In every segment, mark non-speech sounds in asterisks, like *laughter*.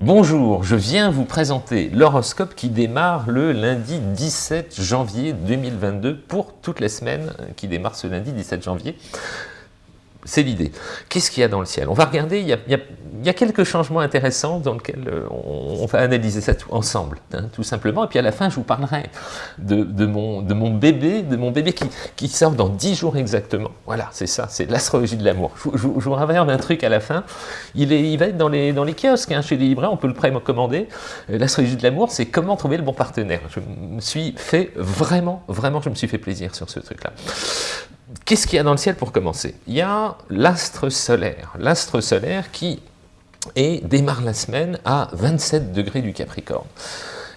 Bonjour, je viens vous présenter l'horoscope qui démarre le lundi 17 janvier 2022 pour toute la semaine qui démarre ce lundi 17 janvier. C'est l'idée. Qu'est-ce qu'il y a dans le ciel? On va regarder, il y, a, quelques changements intéressants dans lesquels euh, on, va analyser ça ensemble, hein, tout simplement. Et puis à la fin, je vous parlerai de, mon, bébé, de mon bébé qui, sort dans 10 jours exactement. Voilà, c'est ça, c'est l'astrologie de l'amour. Je, vous révèle un truc à la fin. Il, va être dans les, dans les kiosques, hein, chez les libraires, on peut le précommander. Euh, l'astrologie de l'amour, c'est comment trouver le bon partenaire. Je me suis fait vraiment, vraiment, je me suis fait plaisir sur ce truc-là. Qu'est-ce qu'il y a dans le ciel pour commencer? Il y a l'astre solaire. L'astre solaire qui démarre la semaine à 27 degrés du Capricorne.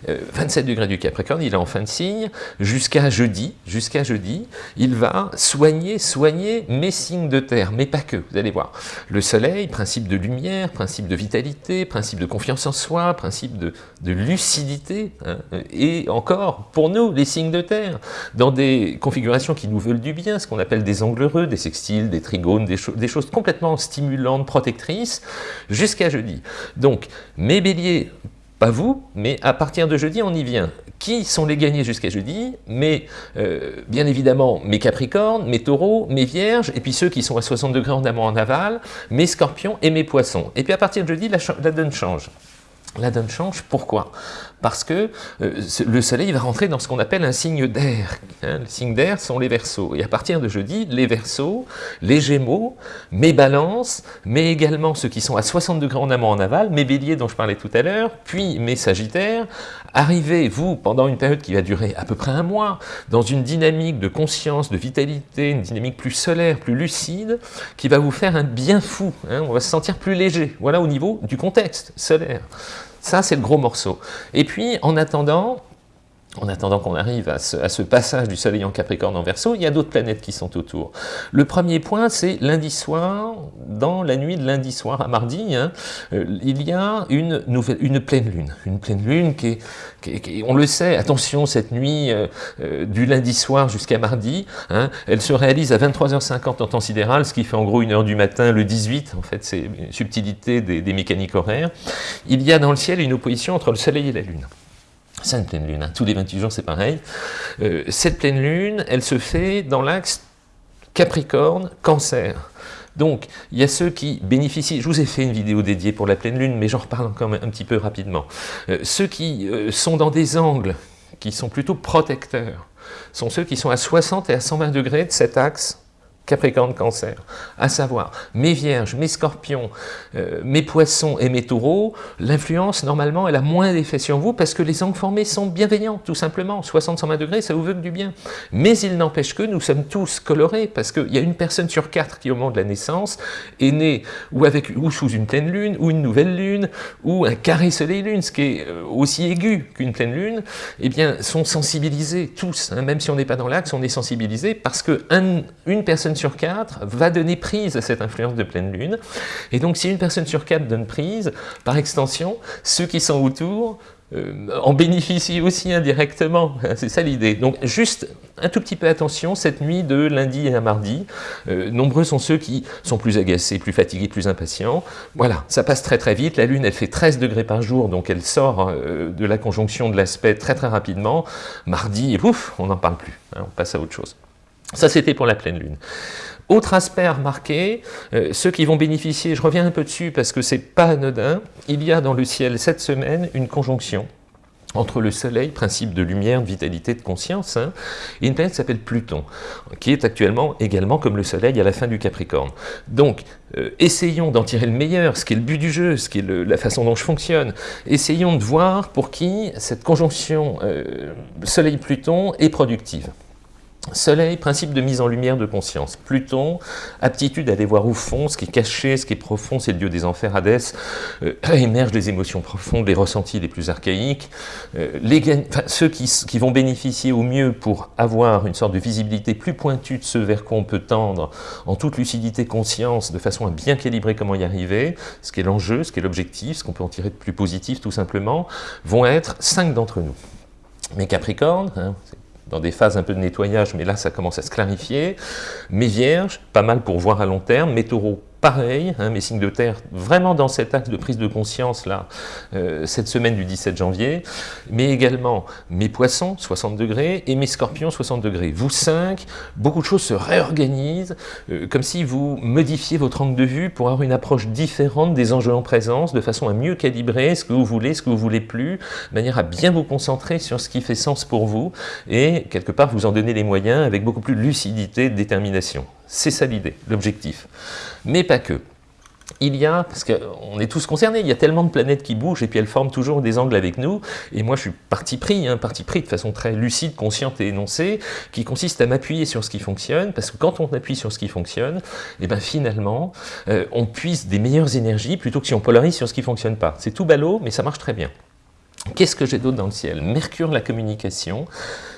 27 euh, degrés du Capricorne, il est en fin de signe, jusqu'à jeudi, jusqu'à jeudi, il va soigner, soigner mes signes de terre, mais pas que, vous allez voir. Le soleil, principe de lumière, principe de vitalité, principe de confiance en soi, principe de, lucidité, hein, et encore, pour nous, les signes de terre, dans des configurations qui nous veulent du bien, ce qu'on appelle des angles heureux, des sextiles, des trigones, des, des choses complètement stimulantes, protectrices, jusqu'à jeudi. Donc, mes béliers, pas vous, mais à partir de jeudi, on y vient. Qui sont les gagnés jusqu'à jeudi Mais euh, bien évidemment, mes capricornes, mes taureaux, mes vierges, et puis ceux qui sont à 60 degrés en amont en aval, mes scorpions et mes poissons. Et puis à partir de jeudi, la donne change. La donne change, pourquoi? Parce que euh, le soleil va rentrer dans ce qu'on appelle un signe d'air. Hein. les signes d'air sont les versos. Et à partir de jeudi, les versos, les gémeaux, mes balances, mais également ceux qui sont à 60 degrés en amont en aval, mes béliers dont je parlais tout à l'heure, puis mes sagittaires, arrivez, vous, pendant une période qui va durer à peu près un mois, dans une dynamique de conscience, de vitalité, une dynamique plus solaire, plus lucide, qui va vous faire un bien fou. Hein. on va se sentir plus léger. Voilà au niveau du contexte solaire. Ça, c'est le gros morceau. Et puis, en attendant, en attendant qu'on arrive à ce, passage du soleil en Capricorne en Verseau, il y a d'autres planètes qui sont autour. Le premier point, c'est lundi soir, dans la nuit de lundi soir à mardi, hein, euh, il y a une, pleine lune. Une pleine lune qui est, on le sait, attention, cette nuit euh, euh, du lundi soir jusqu'à mardi, hein, elle se réalise à 23h50 en temps sidéral, ce qui fait en gros une heure du matin le 18, en fait c'est une subtilité des mécaniques horaires. Il y a dans le ciel une opposition entre le soleil et la lune. C'est une pleine lune, hein. tous les 28 jours c'est pareil. Euh, cette pleine lune, elle se fait dans l'axe Capricorne-Cancer. Donc, il y a ceux qui bénéficient, je vous ai fait une vidéo dédiée pour la pleine lune, mais j'en reparle encore un petit peu rapidement. Euh, ceux qui euh, sont dans des angles qui sont plutôt protecteurs, sont ceux qui sont à 60 et à 120 degrés de cet axe Capricorne Cancer, à savoir mes vierges, mes scorpions, euh, mes poissons et mes taureaux, l'influence normalement elle a moins d'effet sur vous parce que les angles formés sont bienveillants tout simplement, 60-120 degrés ça vous veut que du bien. Mais il n'empêche que nous sommes tous colorés parce qu'il y a une personne sur quatre qui au moment de la naissance est née ou, avec, ou sous une pleine lune, ou une nouvelle lune, ou un carré soleil-lune, ce qui est euh, aussi aigu qu'une pleine lune, eh bien sont sensibilisés tous, hein. même si on n'est pas dans l'axe, on est sensibilisés parce que une personne sur 4 va donner prise à cette influence de pleine lune. Et donc si une personne sur 4 donne prise, par extension, ceux qui sont autour euh, en bénéficient aussi indirectement. *laughs* C'est ça l'idée. Donc juste un tout petit peu attention, cette nuit de lundi à mardi, euh, nombreux sont ceux qui sont plus agacés, plus fatigués, plus impatients. Voilà, ça passe très très vite. La Lune, elle fait 13 degrés par jour, donc elle sort euh, de la conjonction de l'aspect très très rapidement. Mardi, et pouf, on n'en parle plus. Hein, on passe à autre chose. Ça, c'était pour la pleine lune. Autre aspect à remarquer, euh, ceux qui vont bénéficier, je reviens un peu dessus parce que c'est pas anodin, il y a dans le ciel cette semaine une conjonction entre le Soleil, principe de lumière, de vitalité, de conscience, hein, et une planète s'appelle Pluton, qui est actuellement également comme le Soleil à la fin du Capricorne. Donc, euh, essayons d'en tirer le meilleur, ce qui est le but du jeu, ce qui est la façon dont je fonctionne. Essayons de voir pour qui cette conjonction euh, Soleil-Pluton est productive. Soleil, principe de mise en lumière de conscience. Pluton, aptitude à aller voir au fond, ce qui est caché, ce qui est profond, c'est le dieu des enfers, Hadès, euh, *clears throat* émergent des émotions profondes, les ressentis les plus archaïques. Euh, les, ceux qui, vont bénéficier au mieux pour avoir une sorte de visibilité plus pointue de ce vers quoi on peut tendre, en toute lucidité, conscience, de façon à bien calibrer comment y arriver, ce qui est l'enjeu, ce qui est l'objectif, ce qu'on peut en tirer de plus positif tout simplement, vont être cinq d'entre nous. Mes Capricornes, hein, dans des phases un peu de nettoyage, mais là ça commence à se clarifier. Mes vierges, pas mal pour voir à long terme. Mes taureaux, pareil, hein, mes signes de terre, vraiment dans cet axe de prise de conscience, là, euh, cette semaine du 17 janvier, mais également mes poissons, 60 degrés, et mes scorpions, 60 degrés. Vous 5, beaucoup de choses se réorganisent, euh, comme si vous modifiez votre angle de vue pour avoir une approche différente des enjeux en présence, de façon à mieux calibrer ce que vous voulez, ce que vous voulez plus, de manière à bien vous concentrer sur ce qui fait sens pour vous, et quelque part vous en donner les moyens avec beaucoup plus de lucidité, de détermination. C'est ça l'idée, l'objectif. Mais pas que. Il y a, parce qu'on est tous concernés, il y a tellement de planètes qui bougent et puis elles forment toujours des angles avec nous. Et moi je suis parti pris, hein, parti pris de façon très lucide, consciente et énoncée, qui consiste à m'appuyer sur ce qui fonctionne, parce que quand on appuie sur ce qui fonctionne, et eh ben finalement, euh, on puise des meilleures énergies plutôt que si on polarise sur ce qui ne fonctionne pas. C'est tout ballot, mais ça marche très bien. Qu'est-ce que j'ai d'autre dans le ciel? Mercure, la communication.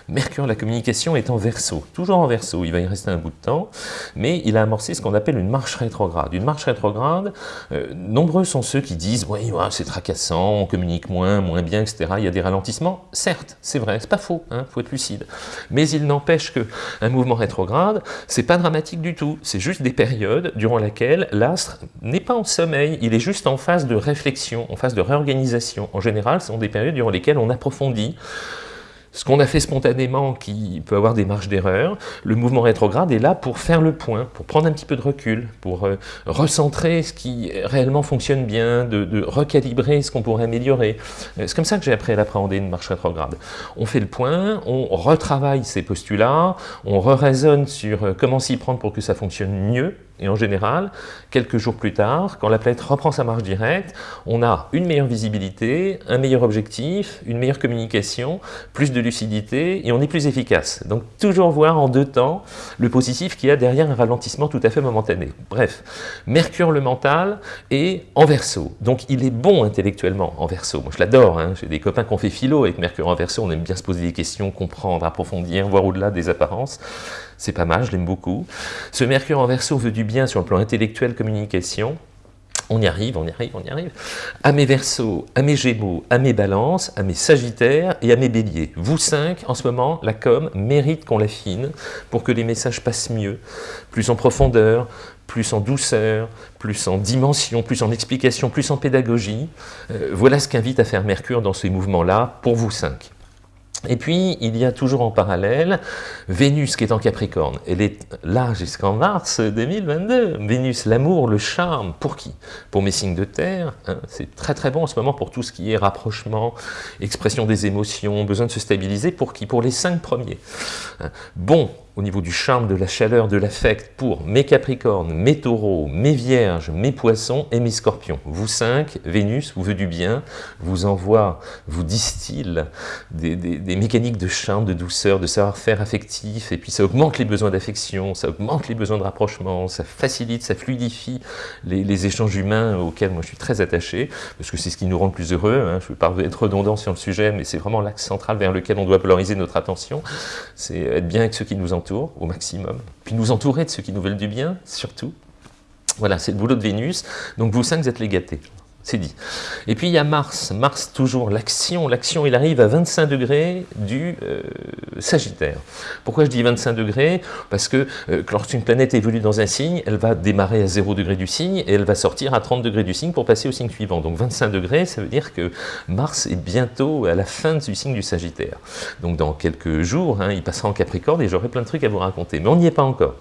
Mercure, la communication est en verso, toujours en verso, il va y rester un bout de temps, mais il a amorcé ce qu'on appelle une marche rétrograde. Une marche rétrograde, euh, nombreux sont ceux qui disent « oui, c'est tracassant, on communique moins, moins bien, etc. Il y a des ralentissements. » Certes, c'est vrai, c'est pas faux, il hein, faut être lucide. Mais il n'empêche qu'un mouvement rétrograde, c'est pas dramatique du tout. C'est juste des périodes durant lesquelles l'astre n'est pas en sommeil, il est juste en phase de réflexion, en phase de réorganisation. En général, ce sont des périodes durant lesquelles on approfondit, ce qu'on a fait spontanément qui peut avoir des marges d'erreur, le mouvement rétrograde est là pour faire le point, pour prendre un petit peu de recul, pour euh, recentrer ce qui réellement fonctionne bien, de, recalibrer ce qu'on pourrait améliorer. Euh, c'est comme ça que j'ai appris à l'appréhender une marche rétrograde. On fait le point, on retravaille ces postulats, on re-raisonne sur euh, comment s'y prendre pour que ça fonctionne mieux, et en général, quelques jours plus tard, quand la planète reprend sa marche directe, on a une meilleure visibilité, un meilleur objectif, une meilleure communication, plus de lucidité, et on est plus efficace. Donc toujours voir en deux temps le positif qui a derrière un ralentissement tout à fait momentané. Bref, Mercure le mental est en verso, donc il est bon intellectuellement en verso. Moi je l'adore, hein. j'ai des copains qui ont fait philo avec Mercure en verso, on aime bien se poser des questions, comprendre, approfondir, voir au-delà des apparences c'est pas mal, je l'aime beaucoup. Ce Mercure en verso veut du bien sur le plan intellectuel, communication, on y arrive, on y arrive, on y arrive. À mes versos, à mes gémeaux, à mes balances, à mes sagittaires et à mes béliers. Vous cinq, en ce moment, la com mérite qu'on l'affine pour que les messages passent mieux, plus en profondeur, plus en douceur, plus en dimension, plus en explication, plus en pédagogie. Euh, voilà ce qu'invite à faire Mercure dans ces mouvements-là pour vous cinq. Et puis, il y a toujours en parallèle Vénus qui est en Capricorne. Elle est là jusqu'en mars 2022. Vénus, l'amour, le charme, pour qui? Pour mes signes de terre. Hein. C'est très très bon en ce moment pour tout ce qui est rapprochement, expression des émotions, besoin de se stabiliser. Pour qui? Pour les cinq premiers. Hein. Bon au niveau du charme, de la chaleur, de l'affect pour mes Capricornes, mes Taureaux, mes Vierges, mes Poissons et mes Scorpions. Vous cinq, Vénus vous veut du bien, vous envoie, vous distille des, mécaniques de charme, de douceur, de savoir-faire affectif, et puis ça augmente les besoins d'affection, ça augmente les besoins de rapprochement, ça facilite, ça fluidifie les, échanges humains auxquels moi je suis très attaché, parce que c'est ce qui nous rend plus heureux. Hein. Je ne veux pas être redondant sur le sujet, mais c'est vraiment l'axe central vers lequel on doit polariser notre attention, c'est être bien avec ceux qui nous entourent au maximum, puis nous entourer de ceux qui nous veulent du bien, surtout. Voilà, c'est le boulot de Vénus, donc vous cinq, vous êtes les gâtés. C'est dit. Et puis il y a Mars. Mars, toujours l'action. L'action, il arrive à 25 degrés du euh, Sagittaire. Pourquoi je dis 25 degrés? Parce que euh, lorsqu'une planète évolue dans un signe, elle va démarrer à 0 degré du signe et elle va sortir à 30 degrés du signe pour passer au signe suivant. Donc 25 degrés, ça veut dire que Mars est bientôt à la fin du signe du Sagittaire. Donc dans quelques jours, hein, il passera en Capricorne et j'aurai plein de trucs à vous raconter. Mais on n'y est pas encore.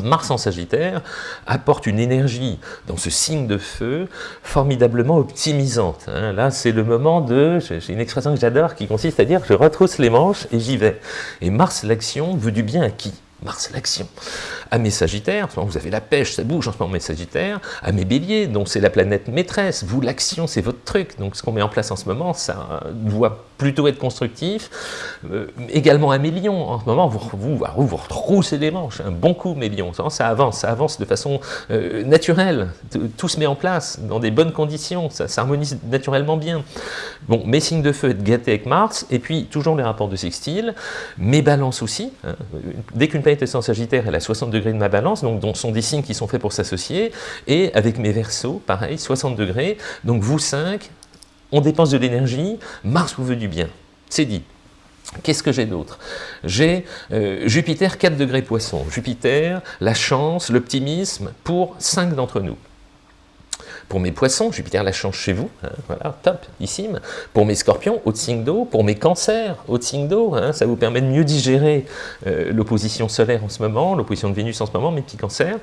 Mars en Sagittaire apporte une énergie dans ce signe de feu formidablement optimisante. Hein. Là, c'est le moment de, j'ai une expression que j'adore qui consiste à dire je retrousse les manches et j'y vais. Et Mars, l'action, veut du bien à qui? Mars, l'action. À mes Sagittaires, vous avez la pêche, ça bouge en ce moment, mes Sagittaires. À mes Béliers, donc c'est la planète maîtresse. Vous, l'action, c'est votre truc. Donc ce qu'on met en place en ce moment, ça doit plutôt être constructif. Euh, également à mes lions, en ce moment, vous vous, retroussez les manches. Un bon coup, mes lions. Ça avance, ça avance de façon euh, naturelle. Tout se met en place dans des bonnes conditions. Ça s'harmonise naturellement bien. Bon, mes signes de feu, être gâtés avec Mars. Et puis, toujours les rapports de sextile. Mes balances aussi. Hein. Dès qu'une planète est en Sagittaire, elle a 60 degrés de ma balance, donc dont sont des signes qui sont faits pour s'associer. Et avec mes versos, pareil, 60 degrés. Donc vous cinq, on dépense de l'énergie, Mars vous veut du bien. C'est dit. Qu'est-ce que j'ai d'autre? J'ai euh, Jupiter 4 degrés poisson. Jupiter, la chance, l'optimisme pour 5 d'entre nous. Pour mes poissons, Jupiter la chance chez vous, hein, voilà, top, ici. Pour mes scorpions, haute signe d'eau. Pour mes cancers, haute signe d'eau, hein, ça vous permet de mieux digérer euh, l'opposition solaire en ce moment, l'opposition de Vénus en ce moment, mes petits cancers.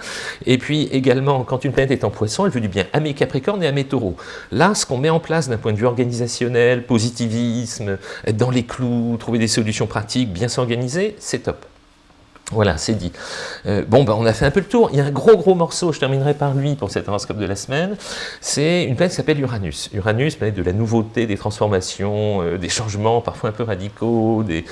Et puis également, quand une planète est en poisson, elle veut du bien à mes capricornes et à mes taureaux. Là, ce qu'on met en place d'un point de vue organisationnel, positivisme, être dans les clous, trouver des solutions pratiques, bien s'organiser, c'est top. Voilà, c'est dit. Euh, bon, ben, on a fait un peu le tour. Il y a un gros, gros morceau, je terminerai par lui pour cet horoscope de la semaine. C'est une planète qui s'appelle Uranus. Uranus, planète de la nouveauté, des transformations, euh, des changements parfois un peu radicaux, des,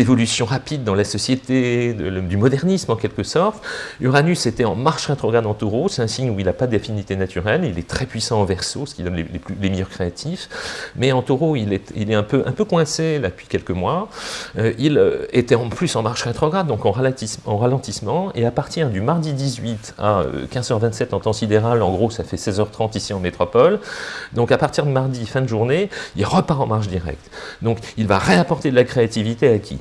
évolutions rapides dans la société, du modernisme en quelque sorte. Uranus était en marche rétrograde en taureau, c'est un signe où il n'a pas d'affinité naturelle, il est très puissant en verso, ce qui donne les, meilleurs créatifs. Mais en taureau, il est, il est un, peu, un peu coincé là, depuis quelques mois. Euh, il était en plus en marche rétrograde donc en ralentissement, et à partir du mardi 18 à 15h27 euh, en temps sidéral, en gros ça fait 16h30 ici en métropole, donc à partir de mardi, fin de journée, il repart en marche directe. Donc il va réapporter de la créativité à qui?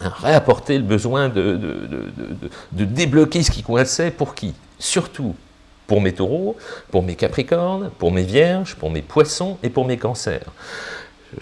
Réapporter le besoin de, de, débloquer ce qui coinçait pour qui? Surtout pour mes taureaux, pour mes capricornes, pour mes vierges, pour mes poissons et pour mes cancers.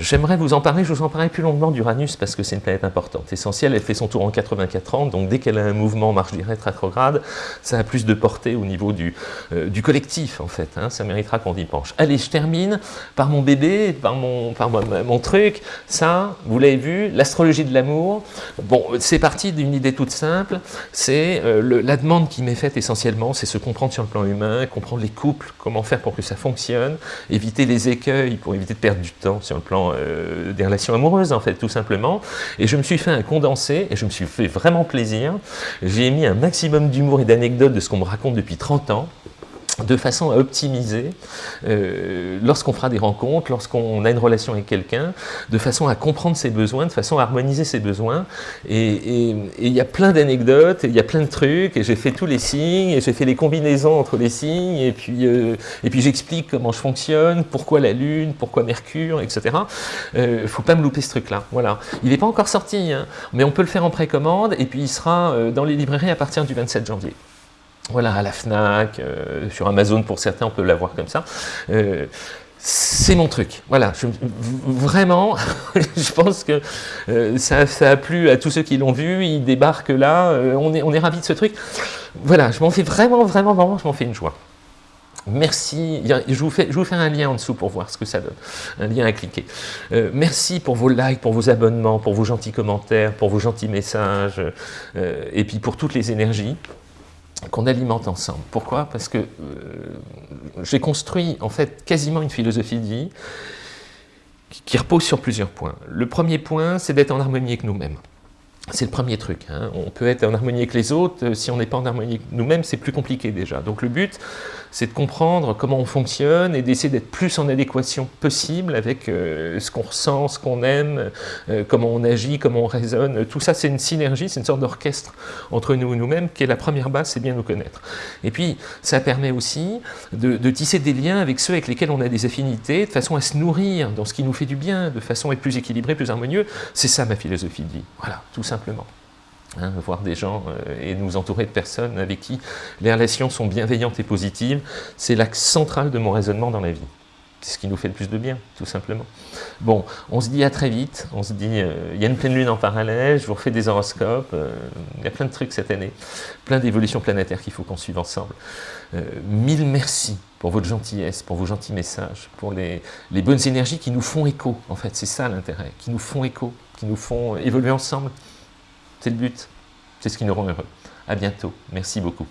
J'aimerais vous en parler, je vous en parlerai plus longuement d'Uranus parce que c'est une planète importante, essentielle, elle fait son tour en 84 ans, donc dès qu'elle a un mouvement marche directe rétrograde, ça a plus de portée au niveau du, euh, collectif en fait, hein, ça méritera qu'on y penche. Allez, je termine par mon bébé, par mon, par mon, truc, ça, vous l'avez vu, l'astrologie de l'amour, bon, c'est parti d'une idée toute simple, c'est euh, la demande qui m'est faite essentiellement, c'est se comprendre sur le plan humain, comprendre les couples, comment faire pour que ça fonctionne, éviter les écueils pour éviter de perdre du temps sur le plan euh, des relations amoureuses, en fait, tout simplement. Et je me suis fait un condensé, et je me suis fait vraiment plaisir. J'ai mis un maximum d'humour et d'anecdotes de ce qu'on me raconte depuis 30 ans, de façon à optimiser euh, lorsqu'on fera des rencontres, lorsqu'on a une relation avec quelqu'un, de façon à comprendre ses besoins, de façon à harmoniser ses besoins. Et il y a plein d'anecdotes, il y a plein de trucs, et j'ai fait tous les signes, et j'ai fait les combinaisons entre les signes, et puis, euh, et puis j'explique comment je fonctionne, pourquoi la Lune, pourquoi Mercure, etc. Il euh, faut pas me louper ce truc-là. Voilà. Il n'est pas encore sorti, hein, mais on peut le faire en précommande, et puis il sera dans les librairies à partir du 27 janvier. Voilà, à la FNAC, euh, sur Amazon pour certains, on peut l'avoir comme ça. Euh, c'est mon truc. Voilà, vraiment, *laughs* je pense que euh, ça, a plu à tous ceux qui l'ont vu, ils débarquent là, on est, on est ravis de ce truc. Voilà, je m'en fais vraiment, vraiment, vraiment, je m'en fais une joie. Merci, je vous, fais, je vous fais un lien en dessous pour voir ce que ça donne, un lien à cliquer. merci pour vos likes, pour vos abonnements, pour vos gentils commentaires, pour vos gentils messages, et puis pour toutes les énergies qu'on alimente ensemble. Pourquoi? Parce que euh, j'ai construit en fait quasiment une philosophie de vie qui repose sur plusieurs points. Le premier point, c'est d'être en harmonie avec nous-mêmes. C'est le premier truc. Hein. On peut être en harmonie avec les autres, euh, si on n'est pas en harmonie avec nous-mêmes, c'est plus compliqué déjà. Donc le but, c'est de comprendre comment on fonctionne et d'essayer d'être plus en adéquation possible avec euh, ce qu'on ressent, ce qu'on aime, euh, comment on agit, comment on raisonne. Tout ça, c'est une synergie, c'est une sorte d'orchestre entre nous et nous-mêmes, qui est la première base, c'est bien nous connaître. Et puis, ça permet aussi de, de, tisser des liens avec ceux avec lesquels on a des affinités, de façon à se nourrir dans ce qui nous fait du bien, de façon à être plus équilibré, plus harmonieux. C'est ça ma philosophie de vie. Voilà, tout ça simplement. Hein, voir des gens euh, et nous entourer de personnes avec qui les relations sont bienveillantes et positives, c'est l'axe central de mon raisonnement dans la vie. C'est ce qui nous fait le plus de bien, tout simplement. Bon, on se dit à très vite, on se dit, euh, il y a une pleine lune en parallèle, je vous refais des horoscopes, euh, il y a plein de trucs cette année, plein d'évolutions planétaires qu'il faut qu'on suive ensemble. mille merci pour votre gentillesse, pour vos gentils messages, pour les, les bonnes énergies qui nous font écho, en fait, c'est ça l'intérêt, qui nous font écho, qui nous font évoluer ensemble. C'est le but. C'est ce qui nous rend heureux. À bientôt. Merci beaucoup.